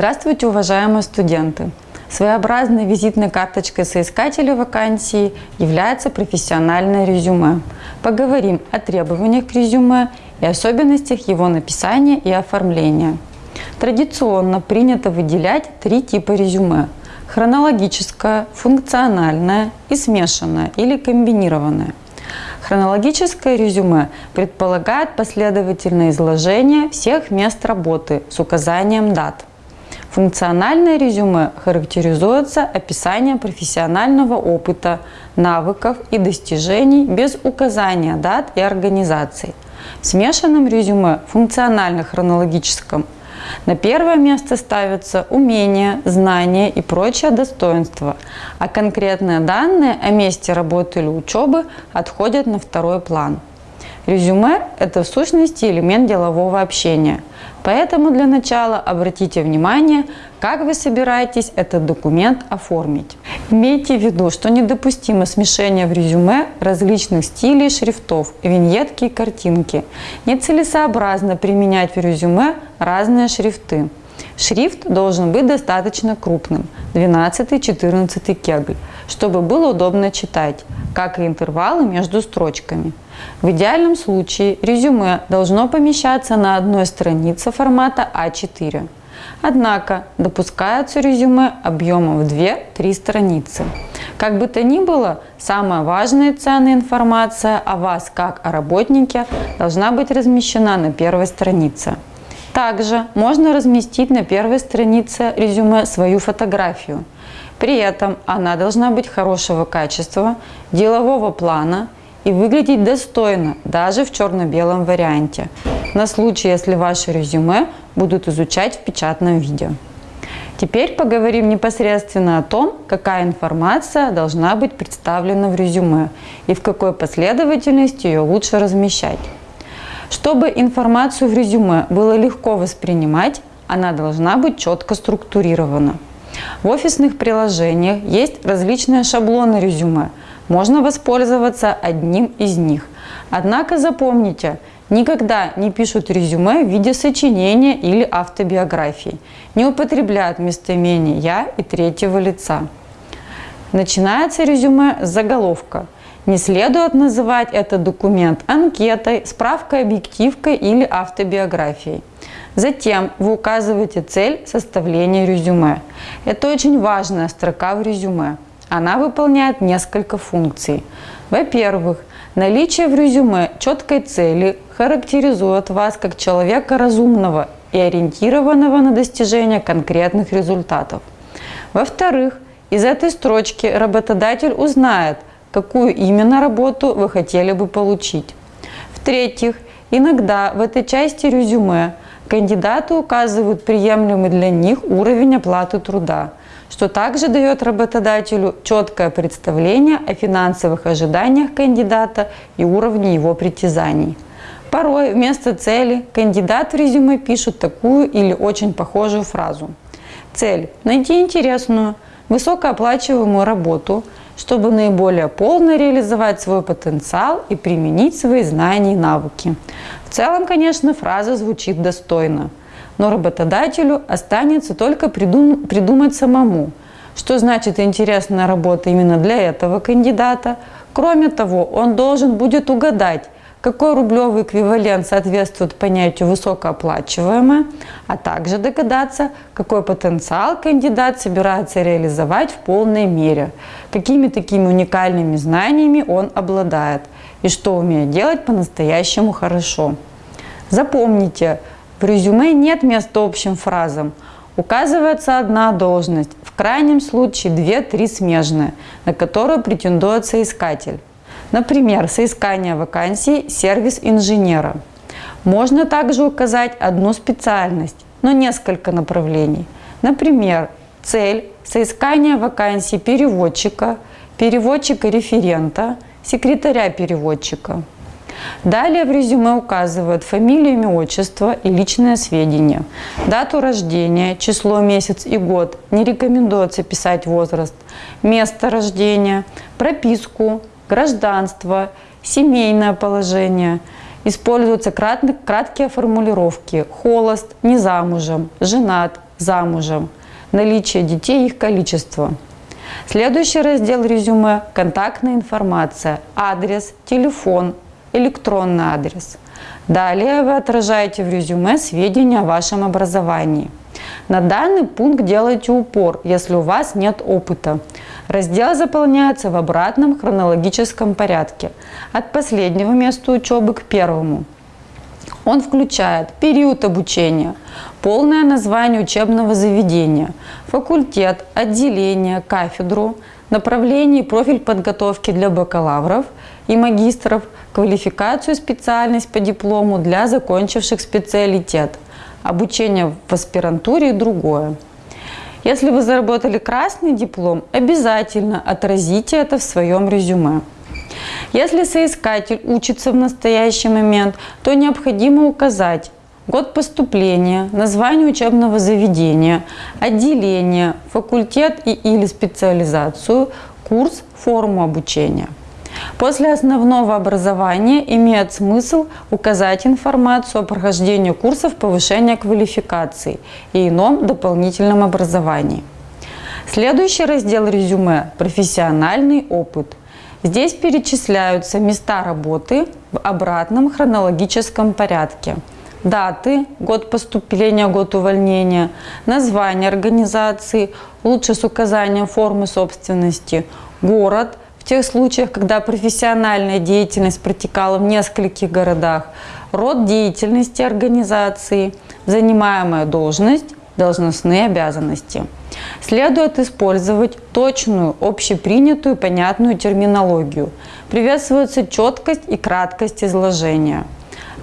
Здравствуйте, уважаемые студенты! Своеобразной визитной карточкой соискателя вакансии является профессиональное резюме. Поговорим о требованиях к резюме и особенностях его написания и оформления. Традиционно принято выделять три типа резюме – хронологическое, функциональное и смешанное или комбинированное. Хронологическое резюме предполагает последовательное изложение всех мест работы с указанием дат. Функциональное резюме характеризуется описанием профессионального опыта, навыков и достижений без указания дат и организаций. В смешанном резюме функционально-хронологическом на первое место ставятся умения, знания и прочие достоинства, а конкретные данные о месте работы или учебы отходят на второй план. Резюме – это в сущности элемент делового общения – Поэтому для начала обратите внимание, как вы собираетесь этот документ оформить. Имейте в виду, что недопустимо смешение в резюме различных стилей шрифтов, виньетки и картинки. Нецелесообразно применять в резюме разные шрифты. Шрифт должен быть достаточно крупным, 12-14 кегль, чтобы было удобно читать, как и интервалы между строчками. В идеальном случае резюме должно помещаться на одной странице формата А4. Однако допускаются резюме объемом в 2-3 страницы. Как бы то ни было, самая важная и ценная информация о вас как о работнике должна быть размещена на первой странице. Также можно разместить на первой странице резюме свою фотографию. При этом она должна быть хорошего качества, делового плана – и выглядеть достойно, даже в черно-белом варианте, на случай, если ваше резюме будут изучать в печатном виде. Теперь поговорим непосредственно о том, какая информация должна быть представлена в резюме и в какой последовательности ее лучше размещать. Чтобы информацию в резюме было легко воспринимать, она должна быть четко структурирована. В офисных приложениях есть различные шаблоны резюме, можно воспользоваться одним из них. Однако запомните, никогда не пишут резюме в виде сочинения или автобиографии. Не употребляют местоимение «я» и третьего лица. Начинается резюме с заголовка. Не следует называть этот документ анкетой, справкой объективкой или автобиографией. Затем вы указываете цель составления резюме. Это очень важная строка в резюме. Она выполняет несколько функций. Во-первых, наличие в резюме четкой цели характеризует вас как человека разумного и ориентированного на достижение конкретных результатов. Во-вторых, из этой строчки работодатель узнает, какую именно работу вы хотели бы получить. В-третьих, иногда в этой части резюме кандидаты указывают приемлемый для них уровень оплаты труда – что также дает работодателю четкое представление о финансовых ожиданиях кандидата и уровне его притязаний. Порой вместо цели кандидат в резюме пишет такую или очень похожую фразу. Цель – найти интересную, высокооплачиваемую работу, чтобы наиболее полно реализовать свой потенциал и применить свои знания и навыки. В целом, конечно, фраза звучит достойно – но работодателю останется только придум придумать самому, что значит интересная работа именно для этого кандидата. Кроме того, он должен будет угадать, какой рублевый эквивалент соответствует понятию высокооплачиваемое, а также догадаться, какой потенциал кандидат собирается реализовать в полной мере, какими такими уникальными знаниями он обладает и что умеет делать по-настоящему хорошо. Запомните, в резюме нет места общим фразам. Указывается одна должность, в крайнем случае 2-3 смежные, на которую претендует соискатель. Например, соискание вакансии «Сервис инженера». Можно также указать одну специальность, но несколько направлений. Например, цель – соискание вакансии переводчика, переводчика-референта, секретаря-переводчика. Далее в резюме указывают фамилию, имя, отчество и личные сведения. Дату рождения, число, месяц и год. Не рекомендуется писать возраст. Место рождения, прописку, гражданство, семейное положение. Используются краткие формулировки. Холост, не замужем, женат, замужем, наличие детей и их количество. Следующий раздел резюме – контактная информация, адрес, телефон, электронный адрес. Далее вы отражаете в резюме сведения о вашем образовании. На данный пункт делайте упор, если у вас нет опыта. Раздел заполняется в обратном хронологическом порядке, от последнего места учебы к первому. Он включает период обучения, полное название учебного заведения, факультет, отделение, кафедру, направление и профиль подготовки для бакалавров и магистров, квалификацию специальность по диплому для закончивших специалитет, обучение в аспирантуре и другое. Если вы заработали красный диплом, обязательно отразите это в своем резюме. Если соискатель учится в настоящий момент, то необходимо указать год поступления, название учебного заведения, отделение, факультет и или специализацию, курс, форму обучения. После основного образования имеет смысл указать информацию о прохождении курсов повышения квалификации и ином дополнительном образовании. Следующий раздел резюме – профессиональный опыт. Здесь перечисляются места работы в обратном хронологическом порядке. Даты, год поступления, год увольнения, название организации, лучше с указанием формы собственности, город, тех случаях, когда профессиональная деятельность протекала в нескольких городах, род деятельности организации, занимаемая должность, должностные обязанности. Следует использовать точную, общепринятую, понятную терминологию. Приветствуется четкость и краткость изложения.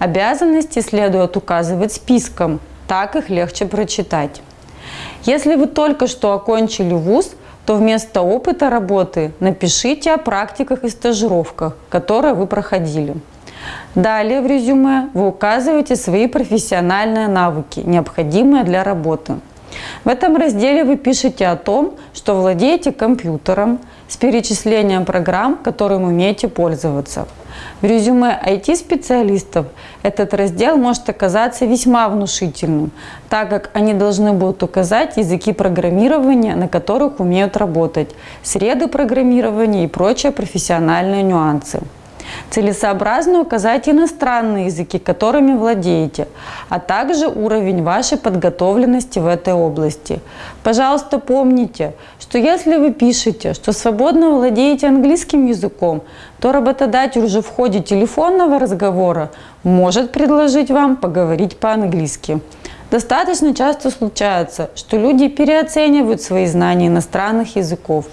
Обязанности следует указывать списком, так их легче прочитать. Если вы только что окончили вуз, то вместо опыта работы напишите о практиках и стажировках, которые вы проходили. Далее в резюме вы указываете свои профессиональные навыки, необходимые для работы. В этом разделе вы пишете о том, что владеете компьютером с перечислением программ, которым умеете пользоваться. В резюме IT-специалистов этот раздел может оказаться весьма внушительным, так как они должны будут указать языки программирования, на которых умеют работать, среды программирования и прочие профессиональные нюансы. Целесообразно указать иностранные языки, которыми владеете, а также уровень вашей подготовленности в этой области. Пожалуйста, помните, что если вы пишете, что свободно владеете английским языком, то работодатель уже в ходе телефонного разговора может предложить вам поговорить по-английски. Достаточно часто случается, что люди переоценивают свои знания иностранных языков.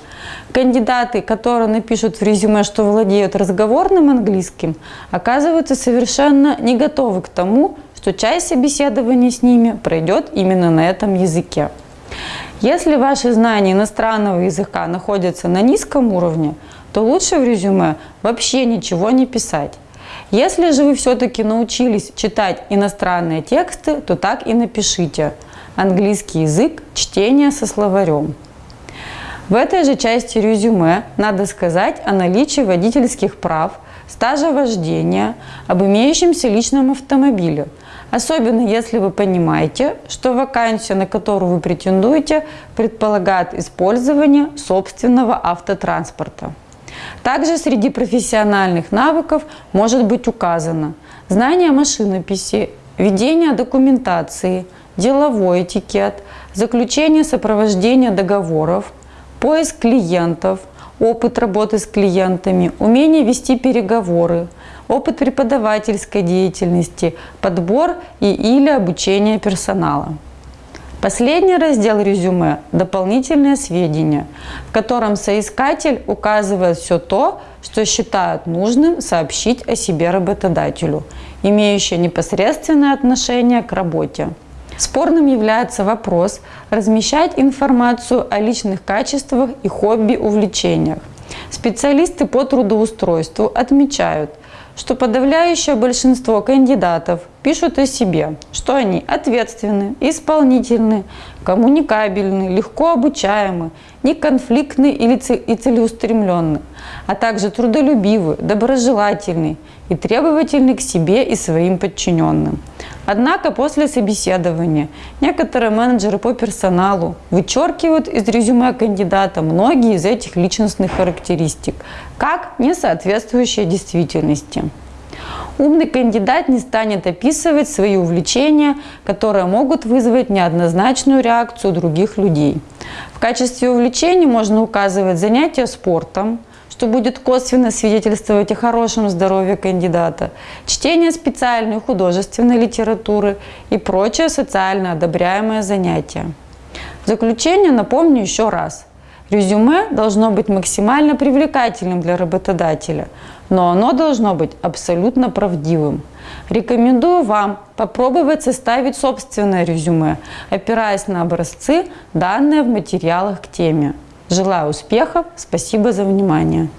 Кандидаты, которые напишут в резюме, что владеют разговорным английским, оказываются совершенно не готовы к тому, что часть собеседования с ними пройдет именно на этом языке. Если ваши знания иностранного языка находятся на низком уровне, то лучше в резюме вообще ничего не писать. Если же вы все-таки научились читать иностранные тексты, то так и напишите. Английский язык, чтение со словарем. В этой же части резюме надо сказать о наличии водительских прав, стажа вождения, об имеющемся личном автомобиле. Особенно если вы понимаете, что вакансия, на которую вы претендуете, предполагает использование собственного автотранспорта. Также среди профессиональных навыков может быть указано знание машинописи, ведение документации, деловой этикет, заключение сопровождения договоров, поиск клиентов, опыт работы с клиентами, умение вести переговоры, опыт преподавательской деятельности, подбор и или обучение персонала. Последний раздел резюме – дополнительные сведения, в котором соискатель указывает все то, что считает нужным сообщить о себе работодателю, имеющее непосредственное отношение к работе. Спорным является вопрос размещать информацию о личных качествах и хобби-увлечениях. Специалисты по трудоустройству отмечают – что подавляющее большинство кандидатов пишут о себе, что они ответственны, исполнительны, коммуникабельны, легко обучаемы, неконфликтны и целеустремленны, а также трудолюбивы, доброжелательны и требовательны к себе и своим подчиненным. Однако после собеседования некоторые менеджеры по персоналу вычеркивают из резюме кандидата многие из этих личностных характеристик, как не соответствующие действительности. Умный кандидат не станет описывать свои увлечения, которые могут вызвать неоднозначную реакцию других людей. В качестве увлечений можно указывать занятия спортом, что будет косвенно свидетельствовать о хорошем здоровье кандидата, чтение специальной художественной литературы и прочее социально одобряемое занятие. В заключение напомню еще раз. Резюме должно быть максимально привлекательным для работодателя, но оно должно быть абсолютно правдивым. Рекомендую вам попробовать составить собственное резюме, опираясь на образцы, данные в материалах к теме. Желаю успехов, спасибо за внимание.